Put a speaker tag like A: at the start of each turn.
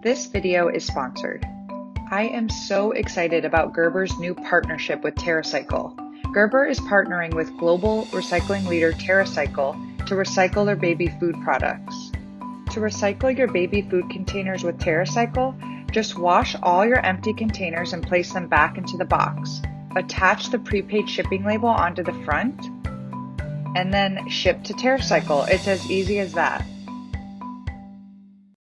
A: This video is sponsored. I am so excited about Gerber's new partnership with TerraCycle. Gerber is partnering with global recycling leader TerraCycle to recycle their baby food products. To recycle your baby food containers with TerraCycle, just wash all your empty containers and place them back into the box. Attach the prepaid shipping label onto the front and then ship to TerraCycle. It's as easy as that.